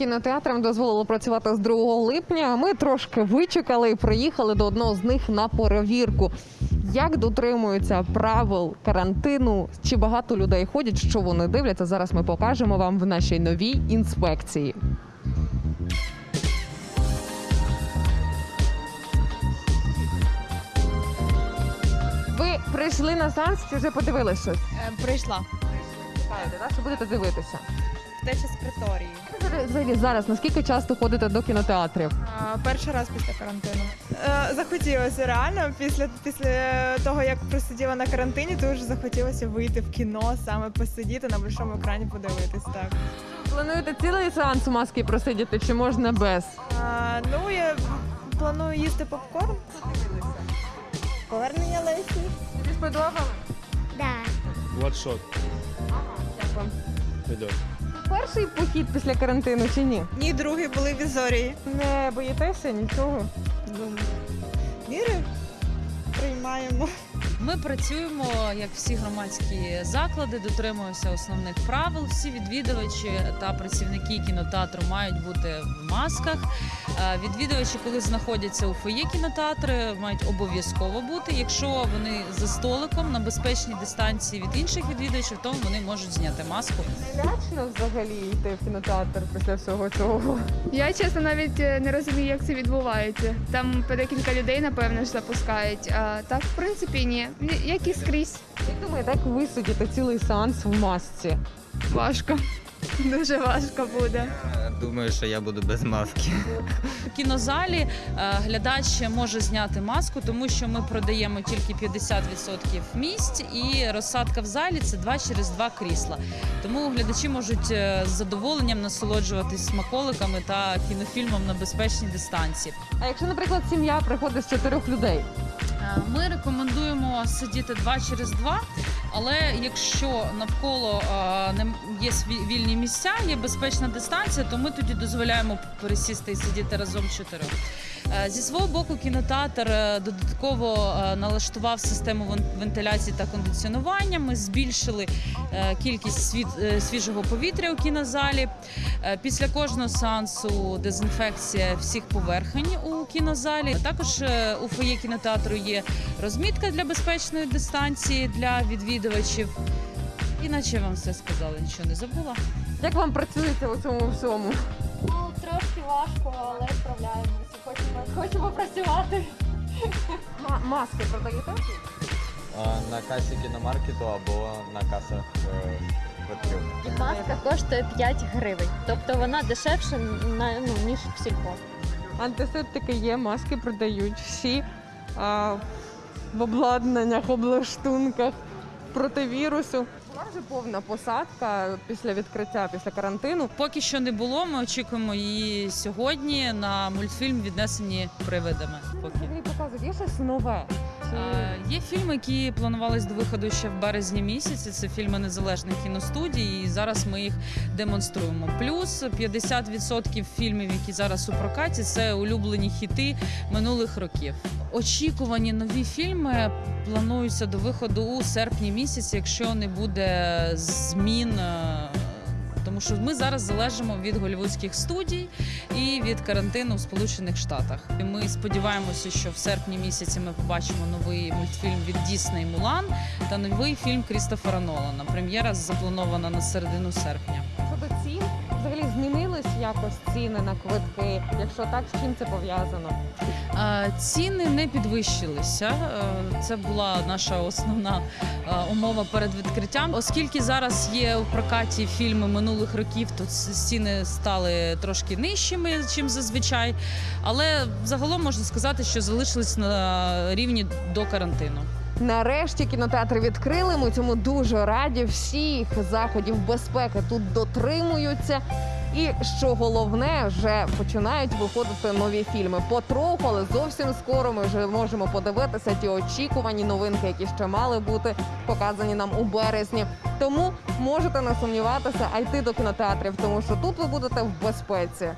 Кінотеатрам дозволили працювати з 2 липня. Ми трошки вичекали і приїхали до одного з них на перевірку. Як дотримуються правил карантину? Чи багато людей ходять? Що вони дивляться? Зараз ми покажемо вам в нашій новій інспекції. Ви прийшли на сеанс чи вже подивилися щось? Е, Прийшла Чекаєте, так? Що будете дивитися? Втеча з приторії. Взагалі зараз наскільки часто ходите до кінотеатрів? А, Перший раз після карантину. Е, Захотілося реально після, після того, як просиділа на карантині, дуже захотілося вийти в кіно, саме посидіти на большому екрані, подивитись. Так Плануєте цілий сеанс у маски просидіти чи можна без? а, ну я планую їсти попкорн. Повернення Лесі. Тобі сподобалось? Да. Бладшот Як вам? идет. Перший похід після карантину чи ні? Ні, другий були в Ізорії. Не боїтеся нічого? Міри Ми працюємо як всі громадські заклади, дотримуємося основних правил. Всі відвідувачі та працівники кінотеатру мають бути в масках. Е, Відвідувачі, коли знаходяться у фоє кінотеатру, мають обов'язково бути. Якщо вони за столиком на безпечній дистанції від інших відвідувачів, то вони можуть зняти маску. Лячно взагалі йти в кінотеатр після всього цього. Я чесно навіть е, не розумію, як це відбувається. Там по декілька людей, напевно, ж запускають. А так, в принципі, ні. Як і скрізь. Як думаєте, як ви сидіте цілий сеанс в масці? Важко. Дуже важко буде. Думаю, що я буду без маски. У кінозалі е, глядач може зняти маску, тому що ми продаємо тільки 50% місць, і розсадка в залі це два через два крісла. Тому глядачі можуть е, з задоволенням насолоджуватись смаколиками та кінофільмом на безпечній дистанції. А якщо, наприклад, сім'я приходить з чотирьох людей? Ми рекомендуємо сидіти два через два. Але якщо навколо е, є вільні місця, є безпечна дистанція, то ми тоді дозволяємо пересісти і сидіти разом чотирьох. Е, Зі свого боку, кінотеатр е, додатково е, налаштував систему вен- вентиляції та кондиціонування. Ми збільшили кількість свіжого повітря у кінозалі. Після кожного сеансу дезінфекція всіх поверхень у кінозалі. Також у фоє кінотеатру є розмітка для безпечної дистанції для відвідувачів. Іначе вам все сказала, нічого не забула. Як вам працюється у цьому всьому? Ну, трошки важко, але справляємося. Хочемо, хочемо працювати. Ма- маски продаєте? А, На касі кіномаркету або на касах е, квитків. Маска коштує 5 гривень. Тобто вона дешевше на, ну, ніж в сільпо. Антисептики є, маски продають всі а, в обладнаннях, облаштунках проти вірусу. Вже повна посадка після відкриття, після карантину. Поки що не було. Ми очікуємо її сьогодні на мультфільм віднесені привидами. Поки. Взагалі показують, є щось нове. Е, Є фільми, які планувались до виходу ще в березні місяці. Це фільми незалежних кіностудій, і зараз ми їх демонструємо. Плюс 50% фільмів, які зараз у прокаті, це улюблені хіти минулих років. Очікувані нові фільми плануються до виходу у серпні місяці, якщо не буде змін. е, Тому що ми зараз залежимо від голівудських студій і від карантину в Сполучених Штатах. Ми сподіваємося, що в серпні місяці ми побачимо новий мультфільм від Дісней Мулан та новий фільм Крістофера Нолана. Прем'єра запланована на середину серпня. Взагалі змінились якось ціни на квитки. Якщо так, з чим це пов'язано? Ціни не підвищилися. Е, Це була наша основна е, умова перед відкриттям. Оскільки зараз є в прокаті фільми минулих років, то ціни стали трошки нижчими, чим зазвичай. Але загалом можна сказати, що залишились на рівні до карантину. Нарешті кінотеатри відкрили. Ми цьому дуже раді. Всіх заходів безпеки тут дотримуються. І що головне, вже починають виходити нові фільми. Потроху, але зовсім скоро ми вже можемо подивитися ті очікувані новинки, які ще мали бути показані нам у березні. Тому можете не сумніватися, а йти до кінотеатрів, тому що тут ви будете в безпеці.